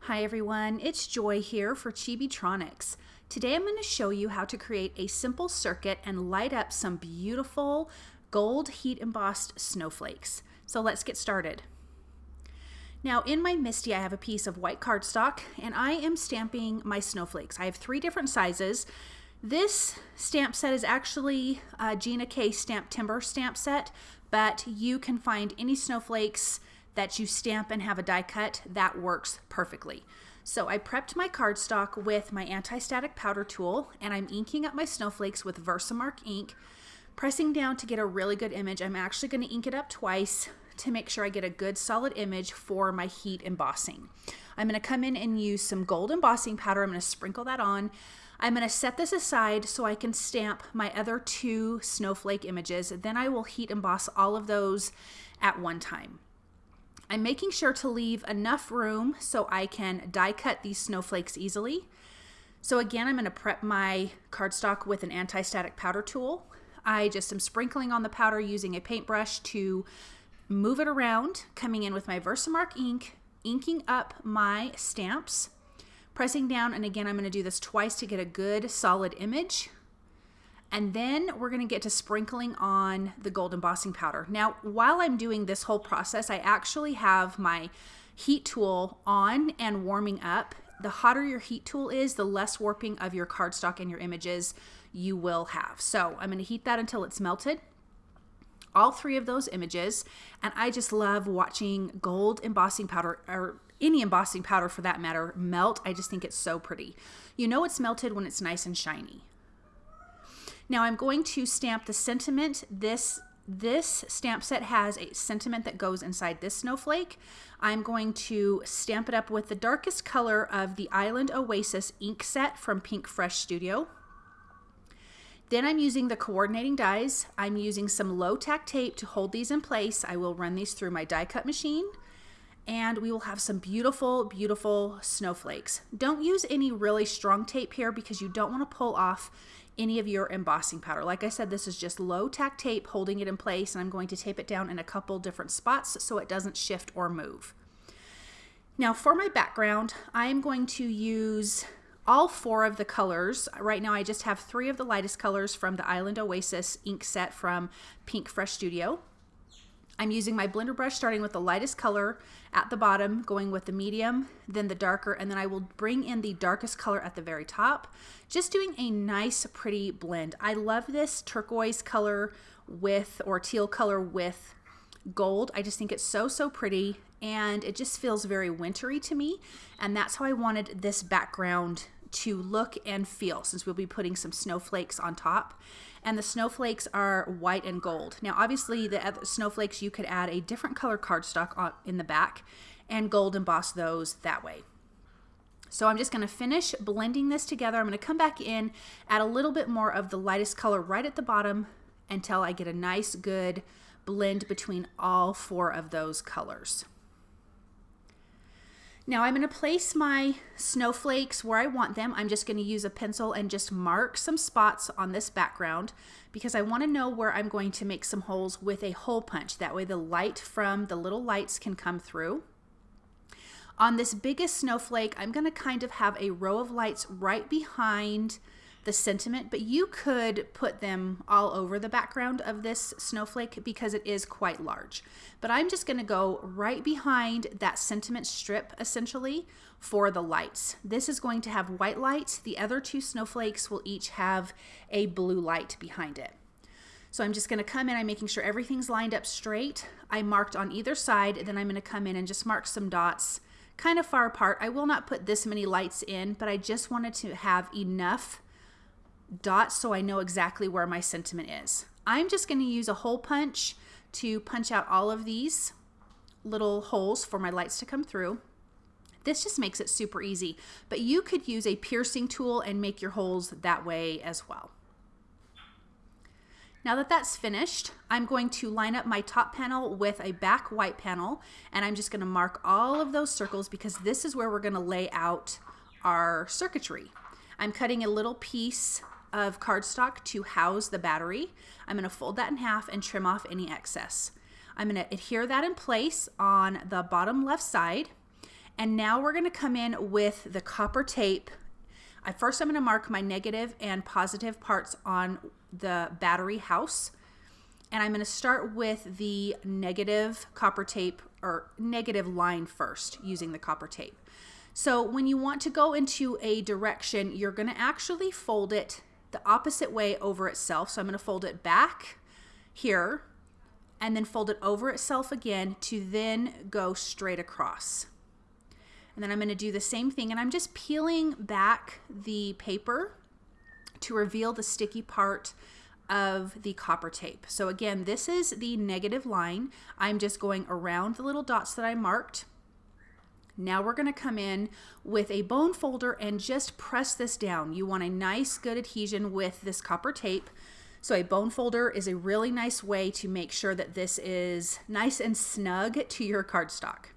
Hi everyone, it's Joy here for Chibitronics. Today I'm going to show you how to create a simple circuit and light up some beautiful gold heat embossed snowflakes. So let's get started. Now in my MISTI I have a piece of white cardstock and I am stamping my snowflakes. I have three different sizes. This stamp set is actually a Gina K Stamp Timber stamp set, but you can find any snowflakes that you stamp and have a die cut, that works perfectly. So I prepped my cardstock with my anti-static powder tool and I'm inking up my snowflakes with Versamark ink, pressing down to get a really good image. I'm actually gonna ink it up twice to make sure I get a good solid image for my heat embossing. I'm gonna come in and use some gold embossing powder. I'm gonna sprinkle that on. I'm gonna set this aside so I can stamp my other two snowflake images. Then I will heat emboss all of those at one time. I'm making sure to leave enough room so I can die cut these snowflakes easily. So again, I'm going to prep my cardstock with an anti-static powder tool. I just am sprinkling on the powder using a paintbrush to move it around, coming in with my Versamark ink, inking up my stamps, pressing down, and again, I'm going to do this twice to get a good solid image. And then we're gonna get to sprinkling on the gold embossing powder. Now, while I'm doing this whole process, I actually have my heat tool on and warming up. The hotter your heat tool is, the less warping of your cardstock and your images you will have. So I'm gonna heat that until it's melted all three of those images and I just love watching gold embossing powder or any embossing powder for that matter melt. I just think it's so pretty. You know it's melted when it's nice and shiny. Now I'm going to stamp the sentiment. This this stamp set has a sentiment that goes inside this snowflake. I'm going to stamp it up with the darkest color of the Island Oasis ink set from Pink Fresh Studio. Then I'm using the coordinating dies. I'm using some low tack tape to hold these in place. I will run these through my die cut machine and we will have some beautiful, beautiful snowflakes. Don't use any really strong tape here because you don't want to pull off any of your embossing powder. Like I said, this is just low tack tape holding it in place and I'm going to tape it down in a couple different spots so it doesn't shift or move. Now for my background, I am going to use all four of the colors. Right now I just have three of the lightest colors from the Island Oasis ink set from Pink Fresh Studio. I'm using my blender brush starting with the lightest color at the bottom, going with the medium, then the darker, and then I will bring in the darkest color at the very top. Just doing a nice, pretty blend. I love this turquoise color with, or teal color with gold. I just think it's so, so pretty and it just feels very wintry to me. And that's how I wanted this background to look and feel since we'll be putting some snowflakes on top. And the snowflakes are white and gold. Now, obviously, the snowflakes, you could add a different color cardstock in the back and gold emboss those that way. So I'm just going to finish blending this together. I'm going to come back in, add a little bit more of the lightest color right at the bottom until I get a nice good blend between all four of those colors. Now I'm going to place my snowflakes where I want them. I'm just going to use a pencil and just mark some spots on this background because I want to know where I'm going to make some holes with a hole punch. That way the light from the little lights can come through. On this biggest snowflake, I'm going to kind of have a row of lights right behind the sentiment, but you could put them all over the background of this snowflake because it is quite large. But I'm just gonna go right behind that sentiment strip essentially for the lights. This is going to have white lights. The other two snowflakes will each have a blue light behind it. So I'm just gonna come in, I'm making sure everything's lined up straight. I marked on either side, and then I'm gonna come in and just mark some dots kind of far apart. I will not put this many lights in, but I just wanted to have enough dots so I know exactly where my sentiment is. I'm just going to use a hole punch to punch out all of these little holes for my lights to come through. This just makes it super easy, but you could use a piercing tool and make your holes that way as well. Now that that's finished, I'm going to line up my top panel with a back white panel, and I'm just gonna mark all of those circles because this is where we're gonna lay out our circuitry. I'm cutting a little piece of cardstock to house the battery. I'm going to fold that in half and trim off any excess. I'm going to adhere that in place on the bottom left side And now we're gonna come in with the copper tape. I, first I'm gonna mark my negative and positive parts on the battery house. And I'm gonna start with the negative copper tape or negative line first using the copper tape. So when you want to go into a direction, you're gonna actually fold it the opposite way over itself. So I'm gonna fold it back here and then fold it over itself again to then go straight across. And then I'm gonna do the same thing and I'm just peeling back the paper to reveal the sticky part of the copper tape. So again, this is the negative line. I'm just going around the little dots that I marked. Now we're gonna come in with a bone folder and just press this down. You want a nice good adhesion with this copper tape. So a bone folder is a really nice way to make sure that this is nice and snug to your cardstock.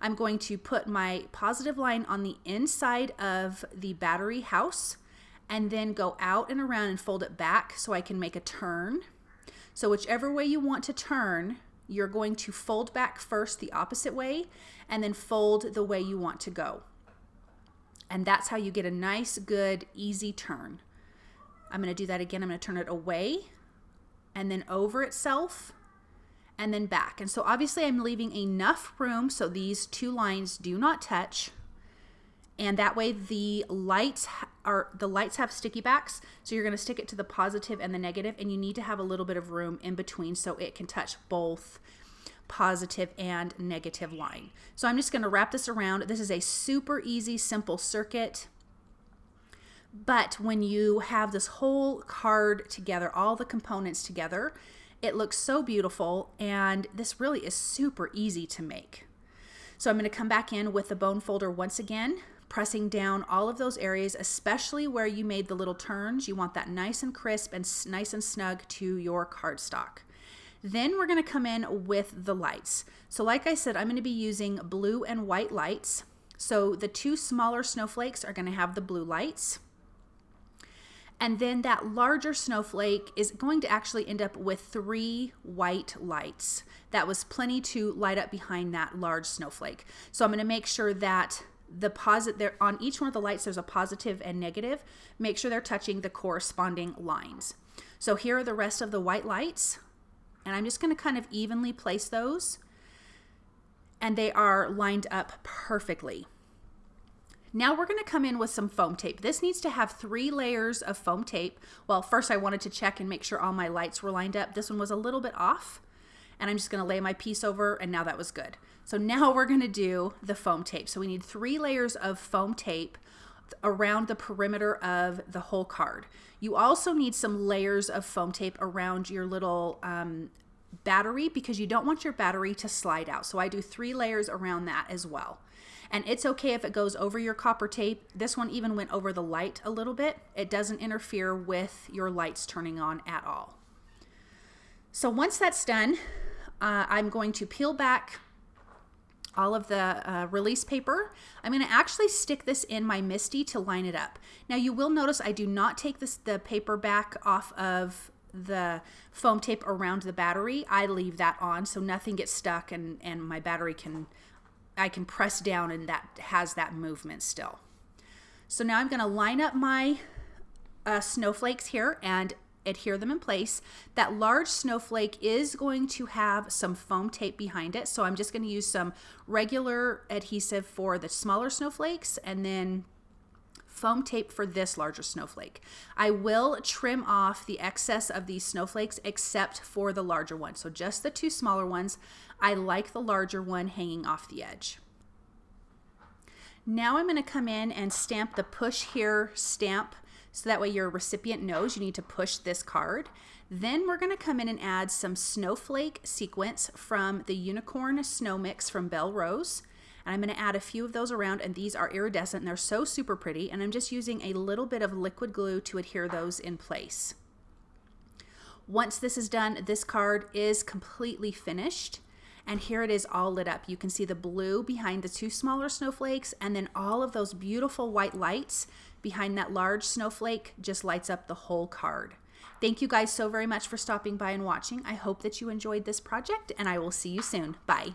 I'm going to put my positive line on the inside of the battery house and then go out and around and fold it back so I can make a turn. So whichever way you want to turn, you're going to fold back first the opposite way and then fold the way you want to go. And that's how you get a nice, good, easy turn. I'm going to do that again. I'm to turn it away and then over itself and then back. And so obviously I'm leaving enough room so these two lines do not touch. And that way the lights are the lights have sticky backs. So you're going to stick it to the positive and the negative and you need to have a little bit of room in between so it can touch both positive and negative line. So I'm just going to wrap this around. This is a super easy, simple circuit. But when you have this whole card together, all the components together, it looks so beautiful and this really is super easy to make. So I'm going to come back in with the bone folder once again, pressing down all of those areas, especially where you made the little turns. You want that nice and crisp and nice and snug to your cardstock. Then we're going to come in with the lights. So like I said, I'm going to be using blue and white lights. So the two smaller snowflakes are going to have the blue lights. And then that larger snowflake is going to actually end up with three white lights. That was plenty to light up behind that large snowflake. So I'm going to make sure that the positive there on each one of the lights there's a positive and negative. Make sure they're touching the corresponding lines. So here are the rest of the white lights. And I'm just going to kind of evenly place those. And they are lined up perfectly. Now we're going to come in with some foam tape. This needs to have three layers of foam tape. Well, first I wanted to check and make sure all my lights were lined up. This one was a little bit off and I'm just going to lay my piece over and now that was good. So now we're going to do the foam tape. So we need three layers of foam tape around the perimeter of the whole card. You also need some layers of foam tape around your little um, battery because you don't want your battery to slide out. So I do three layers around that as well. And it's okay if it goes over your copper tape. This one even went over the light a little bit. It doesn't interfere with your lights turning on at all. So once that's done, uh, I'm going to peel back all of the uh, release paper. I'm going to actually stick this in my MISTI to line it up. Now you will notice I do not take this the paper back off of the foam tape around the battery. I leave that on so nothing gets stuck and, and my battery can I can press down and that has that movement still. So now I'm going to line up my uh, snowflakes here and adhere them in place. That large snowflake is going to have some foam tape behind it. So I'm just going to use some regular adhesive for the smaller snowflakes and then foam tape for this larger snowflake. I will trim off the excess of these snowflakes except for the larger one. So just the two smaller ones. I like the larger one hanging off the edge. Now I'm going to come in and stamp the push here stamp so that way your recipient knows you need to push this card. Then we're going to come in and add some snowflake sequence from the Unicorn Snow Mix from Belle Rose. And I'm going to add a few of those around and these are iridescent and they're so super pretty and I'm just using a little bit of liquid glue to adhere those in place. Once this is done, this card is completely finished. And here it is all lit up. You can see the blue behind the two smaller snowflakes and then all of those beautiful white lights behind that large snowflake just lights up the whole card. Thank you guys so very much for stopping by and watching. I hope that you enjoyed this project and I will see you soon. Bye.